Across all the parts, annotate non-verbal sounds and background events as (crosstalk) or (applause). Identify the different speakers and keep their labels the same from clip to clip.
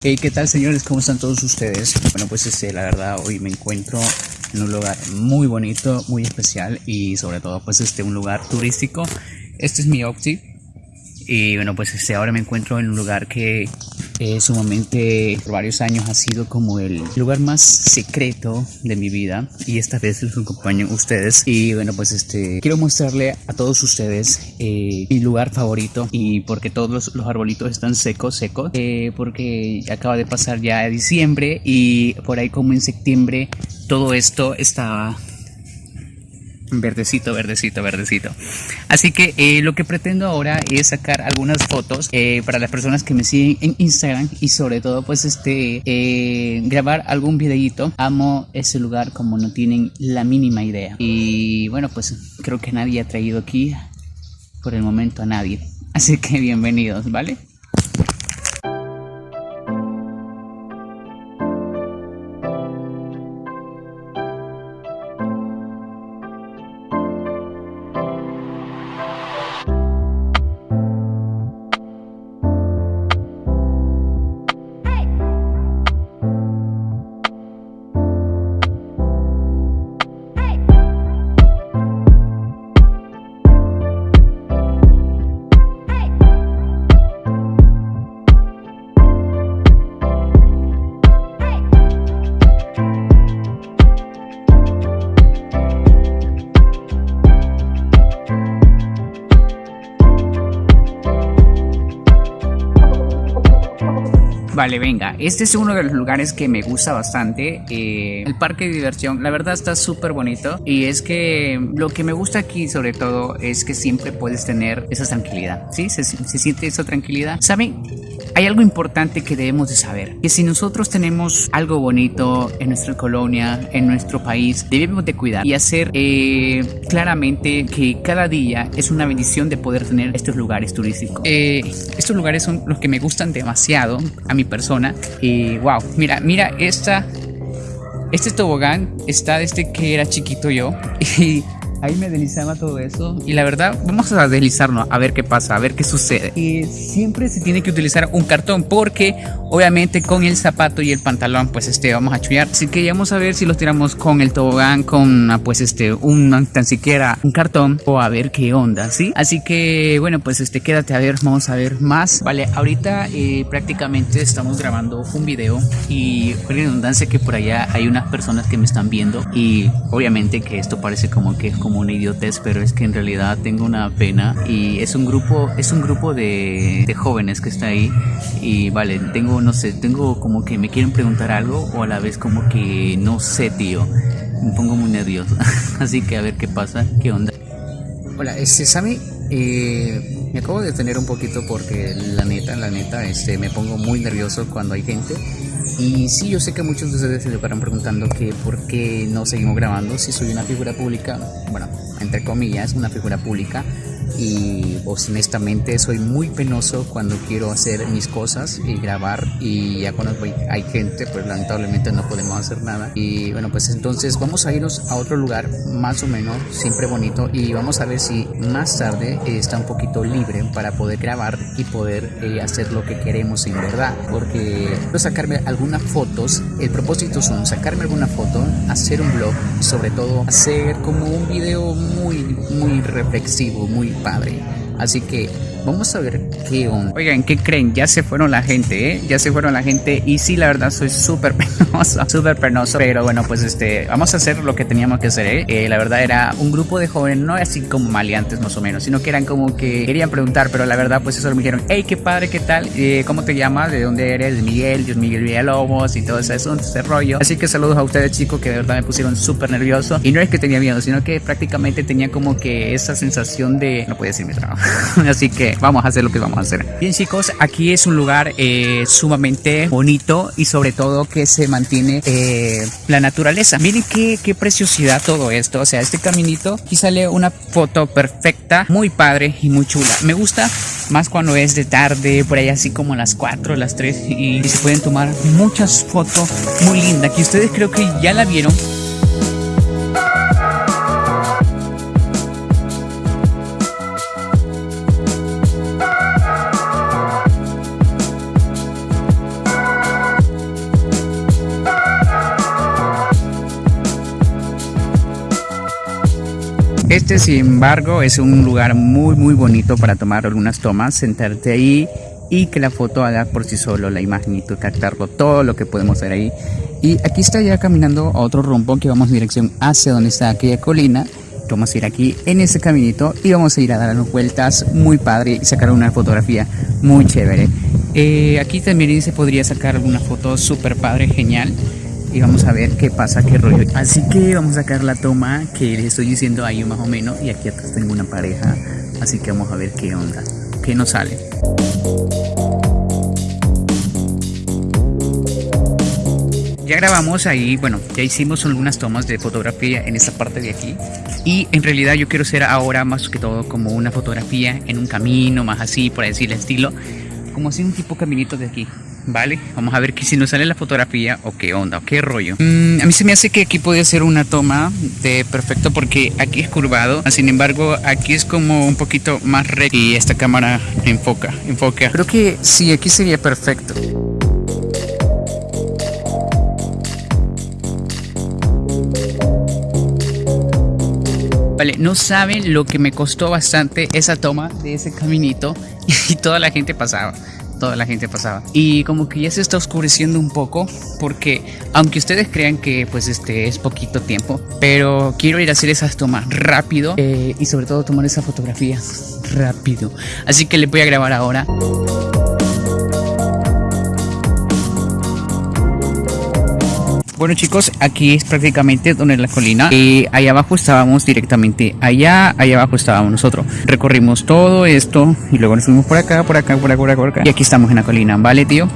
Speaker 1: Hey, ¿qué tal señores? ¿Cómo están todos ustedes? Bueno, pues este, la verdad hoy me encuentro en un lugar muy bonito, muy especial y sobre todo pues este un lugar turístico. Este es mi Opti y bueno pues este ahora me encuentro en un lugar que eh, sumamente por varios años ha sido como el lugar más secreto de mi vida. Y esta vez los acompaño ustedes. Y bueno pues este quiero mostrarle a todos ustedes eh, mi lugar favorito. Y porque todos los, arbolitos están secos secos. Eh, porque acaba de pasar ya diciembre y por ahí como en septiembre todo esto estaba Verdecito, verdecito, verdecito. Así que eh, lo que pretendo ahora es sacar algunas fotos eh, para las personas que me siguen en Instagram y sobre todo pues este eh, grabar algún videito. Amo ese lugar como no tienen la mínima idea. Y bueno pues creo que nadie ha traído aquí por el momento a nadie. Así que bienvenidos, ¿vale? Vale, venga, este es uno de los lugares que me gusta bastante. Eh, el parque de diversión, la verdad está súper bonito. Y es que lo que me gusta aquí sobre todo es que siempre puedes tener esa tranquilidad. ¿Sí? Se, se siente esa tranquilidad. ¿Saben? Hay algo importante que debemos de saber, que si nosotros tenemos algo bonito en nuestra colonia, en nuestro país, debemos de cuidar y hacer eh, claramente que cada día es una bendición de poder tener estos lugares turísticos. Eh, estos lugares son los que me gustan demasiado a mi persona y wow, mira, mira esta, este tobogán está desde que era chiquito yo (laughs) Ahí me deslizaba todo eso y la verdad vamos a deslizarnos a ver qué pasa, a ver qué sucede. Y siempre se tiene que utilizar un cartón porque obviamente con el zapato y el pantalón pues este vamos a chullar. Así que vamos a ver si los tiramos con el tobogán, con pues este un tan siquiera un cartón o a ver qué onda, ¿sí? Así que bueno pues este quédate a ver, vamos a ver más. Vale, ahorita eh, prácticamente estamos grabando un video y por redundancia que por allá hay unas personas que me están viendo y obviamente que esto parece como que como una idiotez, pero es que en realidad tengo una pena y es un grupo, es un grupo de, de, jóvenes que está ahí y vale, tengo, no sé, tengo como que me quieren preguntar algo o a la vez como que no sé, tío, me pongo muy nervioso, (laughs) así que a ver qué pasa, qué onda. Hola, este Sammy, eh, me acabo de detener un poquito porque la neta, la neta, este, me pongo muy nervioso cuando hay gente y sí, yo sé que muchos de ustedes se estarán preguntando que por qué no seguimos grabando. Si soy una figura pública, bueno, entre comillas, una figura pública y pues, honestamente soy muy penoso cuando quiero hacer mis cosas y grabar y ya cuando hay gente pues lamentablemente no podemos hacer nada. Y bueno pues entonces vamos a irnos a otro lugar más o menos siempre bonito y vamos a ver si más tarde está un poquito libre para poder grabar y poder eh, hacer lo que queremos en verdad porque quiero sacarme algunas fotos el propósito son sacarme alguna foto hacer un blog sobre todo hacer como un video muy muy reflexivo muy padre. Así que Vamos a ver qué onda. Oigan, ¿qué creen? Ya se fueron la gente, ¿eh? Ya se fueron la gente. Y sí, la verdad, soy súper (laughs) penoso, súper penoso. Pero bueno, pues este, vamos a hacer lo que teníamos que hacer, ¿eh? ¿eh? La verdad era un grupo de jóvenes, no así como maleantes más o menos, sino que eran como que querían preguntar, pero la verdad, pues eso me dijeron, hey, qué padre, ¿qué tal? Eh, ¿Cómo te llamas? ¿De dónde eres? Miguel, Dios Miguel Villalobos y todo eso, ese rollo. Así que saludos a ustedes, chicos, que de verdad me pusieron súper nervioso. Y no es que tenía miedo, sino que prácticamente tenía como que esa sensación de no puede decir mi trabajo. (laughs) así que vamos a hacer lo que vamos a hacer. Bien chicos, aquí es un lugar eh, sumamente bonito y sobre todo que se mantiene eh, la naturaleza. Miren qué, qué preciosidad todo esto. O sea, este caminito, aquí sale una foto perfecta, muy padre y muy chula. Me gusta más cuando es de tarde, por ahí así como las 4, las 3 y, y se pueden tomar muchas fotos muy lindas que ustedes creo que ya la vieron Este, sin embargo, es un lugar muy, muy bonito para tomar algunas tomas, sentarte ahí y que la foto haga por sí solo la imagen y captarlo todo lo que podemos ver ahí. Y aquí está ya caminando a otro rumbo que vamos en dirección hacia donde está aquella colina. Vamos a ir aquí en ese caminito y vamos a ir a dar unas vueltas muy padre y sacar una fotografía muy chévere. Eh, aquí también se podría sacar alguna foto súper padre, genial. Y vamos a ver qué pasa, qué rollo. Así que vamos a sacar la toma que les estoy diciendo ahí más o menos. Y aquí atrás tengo una pareja. Así que vamos a ver qué onda, qué nos sale. Ya grabamos ahí, bueno, ya hicimos algunas tomas de fotografía en esta parte de aquí. Y en realidad yo quiero hacer ahora más que todo como una fotografía en un camino, más así, por decir el estilo. Como así un tipo caminito de aquí. ¿Vale? Vamos a ver que si nos sale la fotografía o qué onda, o qué rollo. Mm, a mí se me hace que aquí puede ser una toma de perfecto porque aquí es curvado. Sin embargo, aquí es como un poquito más recto y esta cámara enfoca, enfoca. Creo que sí, aquí sería perfecto. Vale, no saben lo que me costó bastante esa toma de ese caminito (laughs) y toda la gente pasaba toda la gente pasaba. Y como que ya se está oscureciendo un poco porque aunque ustedes crean que pues este es poquito tiempo pero quiero ir a hacer esas tomas rápido eh, y sobre todo tomar esa fotografía rápido. Así que le voy a grabar ahora Bueno chicos, aquí es prácticamente donde es la colina y ahí abajo estábamos directamente allá, allá abajo estábamos nosotros. Recorrimos todo esto y luego nos fuimos por acá, por acá, por acá, por acá, por acá. Y aquí estamos en la colina, ¿vale tío?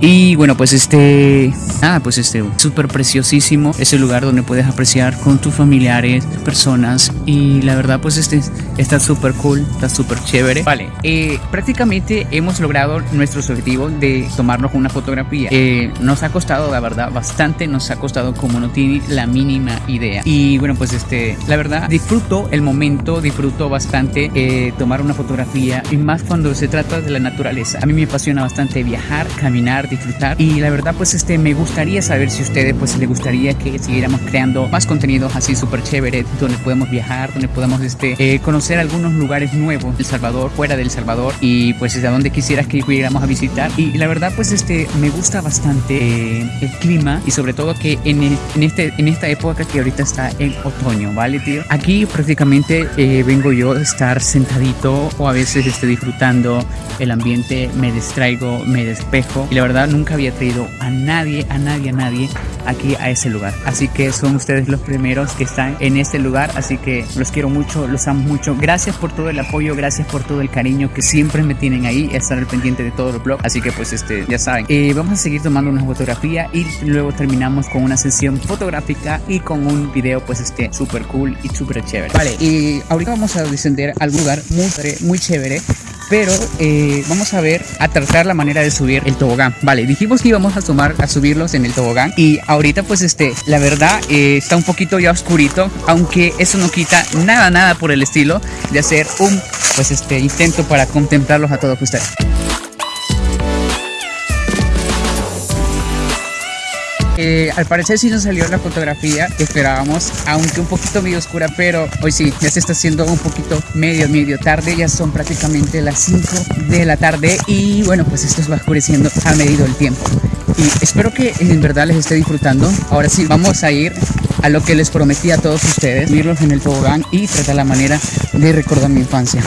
Speaker 1: Y bueno, pues este, nada, pues este, súper preciosísimo. Es el lugar donde puedes apreciar con tus familiares, personas. Y la verdad, pues este, está súper cool, está súper chévere. Vale, eh, prácticamente hemos logrado nuestro objetivo de tomarnos una fotografía. Eh, nos ha costado, la verdad, bastante. Nos ha costado como no tiene la mínima idea. Y bueno, pues este, la verdad, disfruto el momento, disfruto bastante eh, tomar una fotografía. Y más cuando se trata de la naturaleza. A mí me apasiona bastante viajar, caminar disfrutar y la verdad pues este me gustaría saber si a ustedes pues les gustaría que siguiéramos creando más contenidos así súper chévere donde podemos viajar, donde podamos este eh, conocer algunos lugares nuevos El Salvador, fuera del Salvador y pues a donde quisieras que pudiéramos a visitar y la verdad pues este me gusta bastante eh, el clima y sobre todo que en, en, este, en esta época que ahorita está en otoño, ¿vale tío? Aquí prácticamente eh, vengo yo a estar sentadito o a veces esté disfrutando el ambiente, me distraigo, me despejo y la verdad nunca había traído a nadie, a nadie, a nadie aquí a ese lugar. Así que son ustedes los primeros que están en este lugar. Así que los quiero mucho, los amo mucho. Gracias por todo el apoyo, gracias por todo el cariño que siempre me tienen ahí, estar al pendiente de todo el blog. Así que pues este, ya saben, eh, vamos a seguir tomando una fotografía y luego terminamos con una sesión fotográfica y con un video pues este súper cool y súper chévere. Vale, y ahorita vamos a descender al lugar muy, muy chévere pero eh, vamos a ver, a tratar la manera de subir el tobogán. Vale, dijimos que íbamos a tomar, a subirlos en el tobogán y ahorita pues este, la verdad eh, está un poquito ya oscurito, aunque eso no quita nada, nada por el estilo de hacer un pues este intento para contemplarlos a todos ustedes. Eh, al parecer sí nos salió la fotografía que esperábamos, aunque un poquito medio oscura, pero hoy sí, ya se está haciendo un poquito medio, medio tarde, ya son prácticamente las 5 de la tarde y bueno, pues esto va oscureciendo a medida del tiempo. Y espero que en verdad les esté disfrutando. Ahora sí, vamos a ir a lo que les prometí a todos ustedes, irlos en el tobogán y tratar la manera de recordar mi infancia.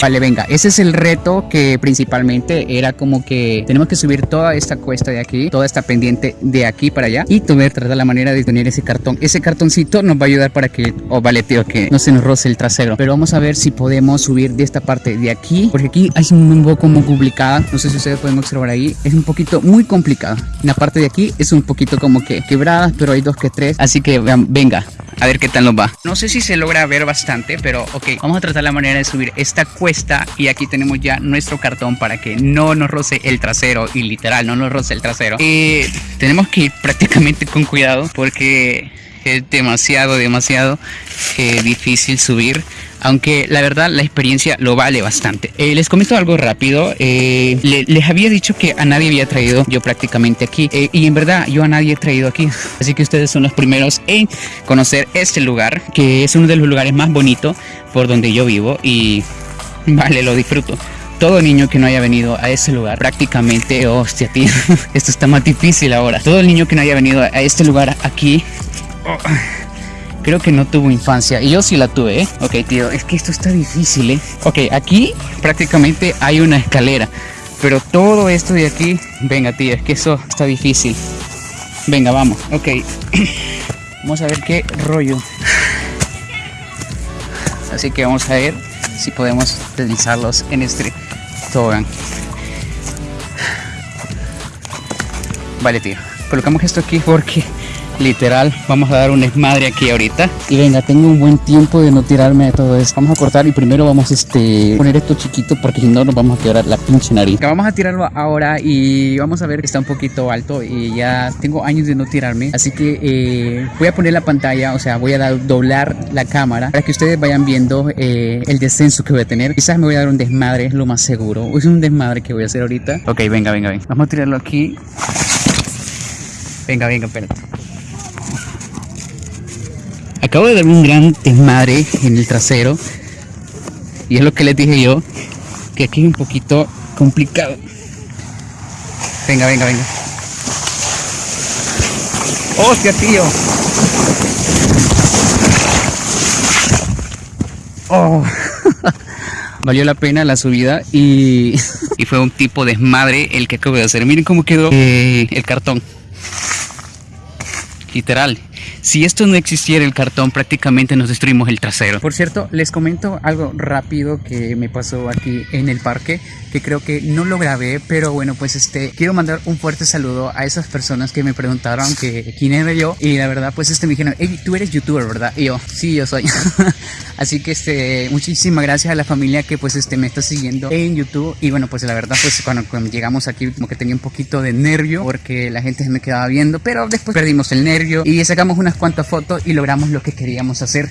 Speaker 1: Vale, venga, ese es el reto que principalmente era como que tenemos que subir toda esta cuesta de aquí, toda esta pendiente de aquí para allá y tuve tratar la manera de tener ese cartón. Ese cartoncito nos va a ayudar para que, o oh, vale tío, que no se nos roce el trasero. Pero vamos a ver si podemos subir de esta parte de aquí, porque aquí hay un poco como complicada, no sé si ustedes pueden observar ahí, es un poquito muy complicada. La parte de aquí es un poquito como que quebrada, pero hay dos que tres, así que venga, a ver qué tal nos va. No sé si se logra ver bastante, pero ok, vamos a tratar la manera de subir esta cuesta y aquí tenemos ya nuestro cartón para que no nos roce el trasero y literal no nos roce el trasero. Y tenemos que ir prácticamente con cuidado porque es demasiado, demasiado eh, difícil subir aunque la verdad la experiencia lo vale bastante. Eh, les comento algo rápido, eh, les había dicho que a nadie había traído yo prácticamente aquí. Eh, y en verdad yo a nadie he traído aquí, así que ustedes son los primeros en conocer este lugar, que es uno de los lugares más bonitos por donde yo vivo. Y vale, lo disfruto. Todo niño que no haya venido a ese lugar, prácticamente, hostia, tío, (laughs) esto está más difícil ahora. Todo el niño que no haya venido a este lugar aquí, oh, creo que no tuvo infancia. Y yo sí la tuve, ¿eh? Ok, tío, es que esto está difícil, ¿eh? Ok, aquí prácticamente hay una escalera. Pero todo esto de aquí, venga, tío, es que eso está difícil. Venga, vamos. Ok. (coughs) vamos a ver qué rollo. Así que vamos a ver si podemos deslizarlos en este tobogán. Vale, tío. Colocamos esto aquí porque literal vamos a dar un desmadre aquí ahorita. Y venga tengo un buen tiempo de no tirarme de todo esto. Vamos a cortar y primero vamos a este poner esto chiquito porque si no nos vamos a quebrar la pinche nariz. Vamos a tirarlo ahora y vamos a ver que está un poquito alto y ya tengo años de no tirarme. Así que eh, voy a poner la pantalla o sea voy a doblar la cámara para que ustedes vayan viendo eh, el descenso que voy a tener. Quizás me voy a dar un desmadre es lo más seguro. Es un desmadre que voy a hacer ahorita. Ok venga venga venga. Vamos a tirarlo aquí. Venga, venga, espérate. Acabo de dar un gran desmadre en el trasero. Y es lo que les dije yo. Que aquí es un poquito complicado. Venga, venga, venga. ¡Hostia, tío! Oh. (laughs) Valió la pena la subida y, (laughs) y fue un tipo de desmadre el que acabo de hacer. Miren cómo quedó eh, el cartón. Literal. Si esto no existiera el cartón, prácticamente nos destruimos el trasero. Por cierto, les comento algo rápido que me pasó aquí en el parque, que creo que no lo grabé, pero bueno, pues este, quiero mandar un fuerte saludo a esas personas que me preguntaron que quién era yo y la verdad, pues este me dijeron, hey, tú eres youtuber, ¿verdad? Y yo, sí, yo soy. (laughs) Así que este, muchísimas gracias a la familia que pues este me está siguiendo en YouTube y bueno, pues la verdad, pues cuando, cuando llegamos aquí como que tenía un poquito de nervio porque la gente se me quedaba viendo, pero después perdimos el nervio y sacamos unas cuantas fotos y logramos lo que queríamos hacer.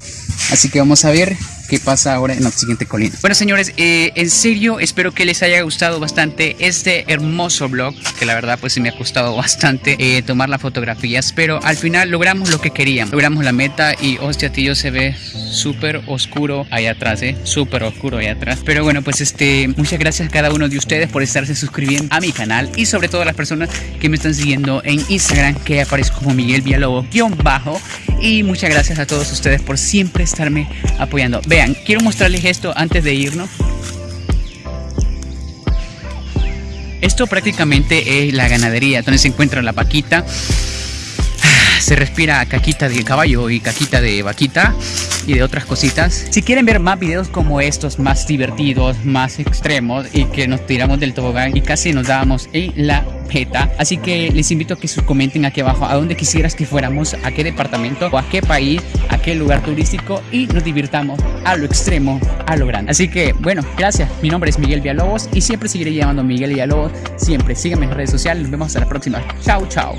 Speaker 1: Así que vamos a ver qué pasa ahora en la siguiente colina. Bueno señores, eh, en serio espero que les haya gustado bastante este hermoso vlog, que la verdad pues me ha costado (laughs) bastante eh, tomar las fotografías, pero al final logramos lo que queríamos, logramos la meta y hostia tío se ve súper oscuro ahí atrás, eh, súper oscuro ahí atrás. Pero bueno pues este, muchas gracias a cada uno de ustedes por estarse suscribiendo a mi canal y sobre todo a las personas que me están siguiendo en Instagram que aparezco como Miguel Villalobos bajo y muchas gracias a todos ustedes por siempre estarme apoyando. Vean, quiero mostrarles esto antes de irnos. Esto prácticamente es la ganadería donde se encuentra la vaquita. Se respira caquita de caballo y caquita de vaquita y de otras cositas. Si quieren ver más videos como estos, más divertidos, más extremos y que nos tiramos del tobogán y casi nos dábamos en la Así que les invito a que comenten aquí abajo a dónde quisieras que fuéramos, a qué departamento o a qué país, a qué lugar turístico y nos divirtamos a lo extremo, a lo grande. Así que bueno, gracias. Mi nombre es Miguel Villalobos y siempre seguiré llamando Miguel Villalobos. Siempre síganme en redes sociales. Nos vemos hasta la próxima. Chao, chao.